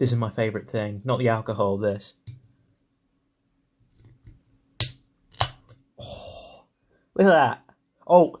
This is my favourite thing, not the alcohol, this. Oh, look at that. Oh,